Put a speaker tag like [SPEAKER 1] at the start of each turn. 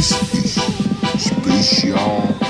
[SPEAKER 1] Space Special.